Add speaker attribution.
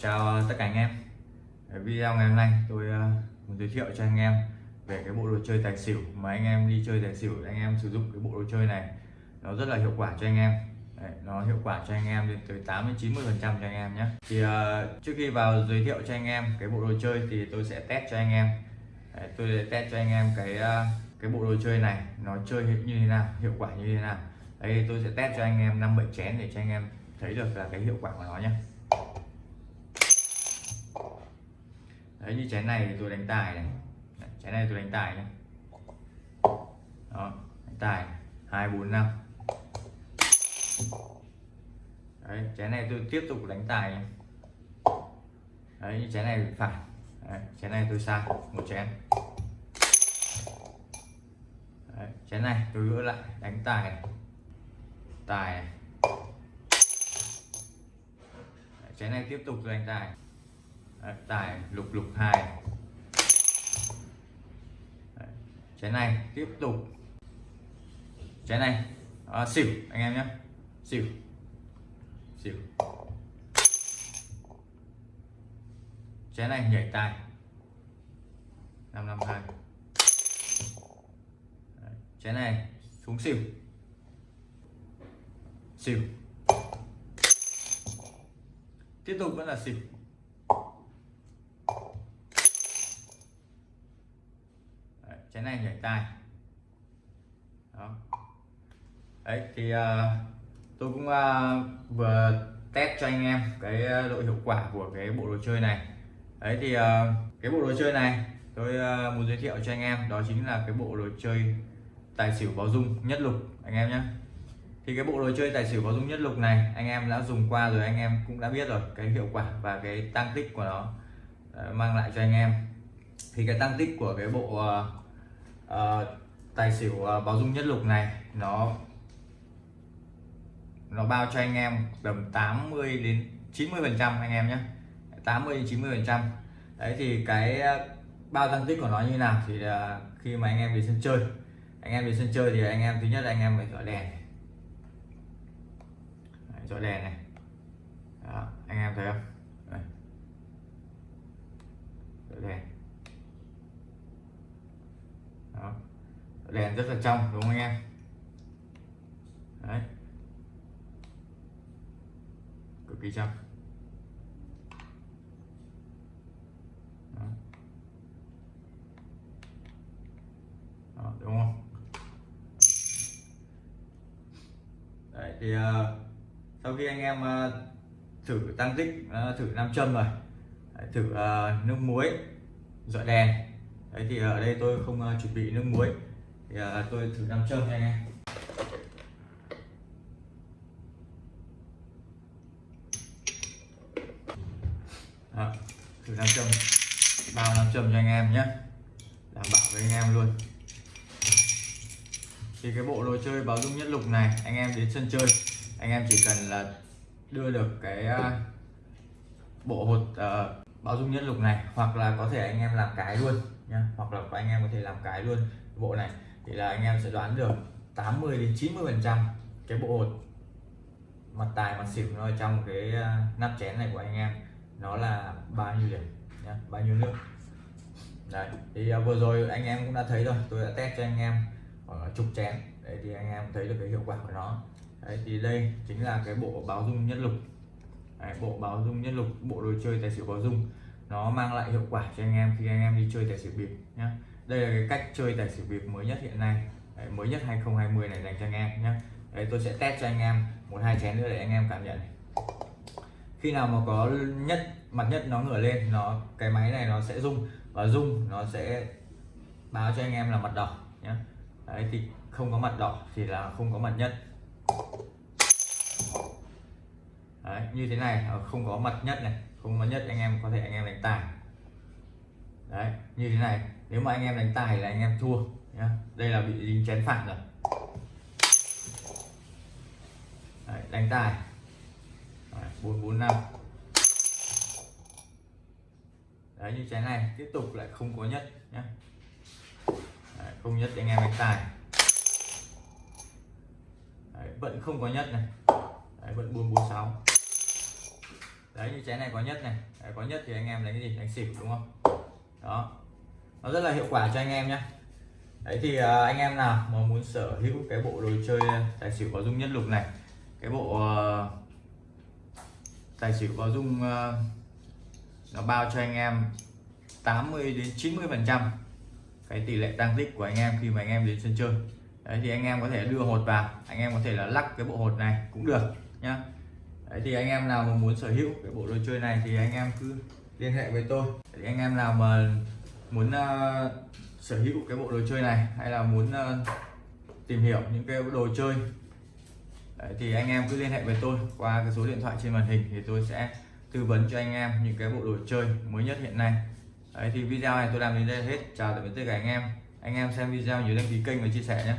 Speaker 1: chào tất cả anh em. Video ngày hôm nay tôi ờ, muốn giới thiệu cho anh em về cái bộ đồ chơi tài xỉu mà anh em đi chơi tài xỉu anh em sử dụng cái bộ đồ chơi này. Nó rất là hiệu quả cho anh em. Đấy, nó hiệu quả cho anh em lên tới 8 đến 90 phần trăm cho anh em nhé. Thì uh, trước khi vào giới thiệu cho anh em cái bộ đồ chơi thì tôi sẽ test cho anh em. Đấy, tôi sẽ test cho anh em cái uh, cái bộ đồ chơi này nó chơi như thế nào hiệu quả như thế nào. Đây tôi sẽ test cho anh em năm bảy chén để cho anh em thấy được là cái hiệu quả của nó nhé. Đấy như chén này thì tôi đánh tài này. Đấy, chén này tôi đánh tài nhé đó đánh tài hai bốn năm. Đấy chén này tôi tiếp tục đánh tài này. đấy như chén này phải. Đấy, chén này tôi sai một chén. Đấy, chén này tôi gỡ lại đánh tài này. tài này. Đấy, chén này tiếp tục tôi đánh tài Đấy, tài lục lục hai. Đấy, chén này tiếp tục. Chén này à, xỉu anh em nhé. Xỉu. Xỉu. Chén này nhảy tài. năm năm hai. Chén này xuống xỉu. Xỉu. Tiếp tục vẫn là xỉu Đấy, chén này nhảy tài. Đó. Đấy thì uh, tôi cũng uh, vừa test cho anh em cái ờ, độ hiệu quả của cái bộ đồ chơi này. Đấy thì uh, cái bộ đồ chơi này tôi uh, muốn giới thiệu cho anh em đó chính là cái bộ đồ chơi tài xỉu báo dung nhất lục anh em nhé thì cái bộ đồ chơi tài xỉu báo dung nhất lục này anh em đã dùng qua rồi anh em cũng đã biết rồi cái hiệu quả và cái tăng tích của nó uh, mang lại cho anh em. Thì cái tăng tích của cái bộ uh, uh, tài xỉu uh, báo dung nhất lục này nó nó bao cho anh em tầm 80 đến 90 phần trăm anh em nhé 80 đến 90 phần trăm. Đấy thì cái ờ, bao tăng tích của nó như nào thì uh, khi mà anh em đi sân chơi. Anh em đi sân chơi thì anh em thứ nhất là anh em phải dọi đèn. Đấy, dọi đèn này. Đó, anh em thấy không? Dọi đèn Đó. Dọi đèn rất là trong đúng không anh em? Đấy. Cực kỳ trong. Đó. Đó, đúng không? Đấy, thì uh, sau khi anh em uh, thử tăng tích uh, ờ, thử nam châm rồi. Đấy, thử uh, nước muối dọi đèn. Đấy, thì ở đây tôi không uh, chuẩn bị nước muối thì à, tôi thử nam châm nha anh em à, thử nam châm bao nam châm cho anh em nhé. Đảm bảo với anh em luôn. Thì cái bộ đồ chơi báo dung nhất lục này anh em đến sân chơi. Anh em chỉ cần là đưa được cái à, bộ hột uh, báo dung nhất lục này hoặc là có thể anh em làm cái luôn nha hoặc là anh em có thể làm cái luôn. Bộ này thì là anh em sẽ đoán được 80 đến 90 phần trăm cái bộ hột mặt tài mặt xỉu nó trong cái ờ, nắp chén này của anh em nó là bao nhiêu điểm nhá bao nhiêu nước. Đấy thì ờ, vừa rồi anh em cũng đã thấy rồi tôi đã test cho anh em khoảng chục chén đấy thì anh em thấy được cái hiệu quả của nó. Đấy thì đây chính là cái bộ báo dung nhất lục. Đấy, bộ báo dung nhất lục bộ đồ chơi tài xỉu báo dung nó mang lại hiệu quả cho anh em khi anh em đi chơi tài xỉu bịp nhé đây là cái cách chơi tài xỉu bịp mới nhất hiện nay. Đấy, mới nhất 2020 này dành cho anh em nhé đấy tôi sẽ test cho anh em một hai chén nữa để anh em cảm nhận. Này. khi nào mà có nhất mặt nhất nó ngửa lên nó cái máy này nó sẽ rung. Và rung nó sẽ báo cho anh em là mặt đỏ nhé đấy thì không có mặt đỏ thì là không có mặt nhất. Đấy, như thế này ờ, không có mặt nhất này. Không có mặt nhất anh em có thể anh em đánh tài. Đấy như thế này nếu mà anh em đánh tài là anh em thua nhá. Đây là bị dính chén phản rồi. Đấy, đánh tài. Bốn bốn năm. Đấy như chén này tiếp tục lại không có nhất nhé Đấy, không nhất anh em đánh tài. Đấy, vẫn không có nhất này. Đấy, vẫn 446 đấy như chén này có nhất này. Đấy, có nhất thì anh em đánh cái gì? Đánh xỉu đúng không? Đó nó rất là hiệu quả cho anh em nhé đấy thì anh em nào mà muốn sở hữu cái bộ đồ chơi tài xỉu có dung nhất lục này cái bộ tài xỉu có dung nó bao cho anh em 80 đến 90 phần trăm cái tỷ lệ tăng tích của anh em khi mà anh em đến sân chơi đấy thì anh em có thể đưa hột vào anh em có thể là lắc cái bộ hột này cũng được nhá đấy thì anh em nào mà muốn sở hữu cái bộ đồ chơi này thì anh em cứ liên hệ với tôi thì anh em nào mà muốn uh, sở hữu cái bộ đồ chơi này hay là muốn uh, tìm hiểu những cái đồ chơi. Đấy, thì anh em cứ liên hệ với tôi qua cái số điện thoại trên màn hình thì tôi sẽ tư vấn cho anh em những cái bộ đồ chơi mới nhất hiện nay. Đấy thì video này tôi làm đến đây là hết. Chào tạm biệt tất cả anh em. Anh em xem video nhớ đăng ký kênh và chia sẻ nhé.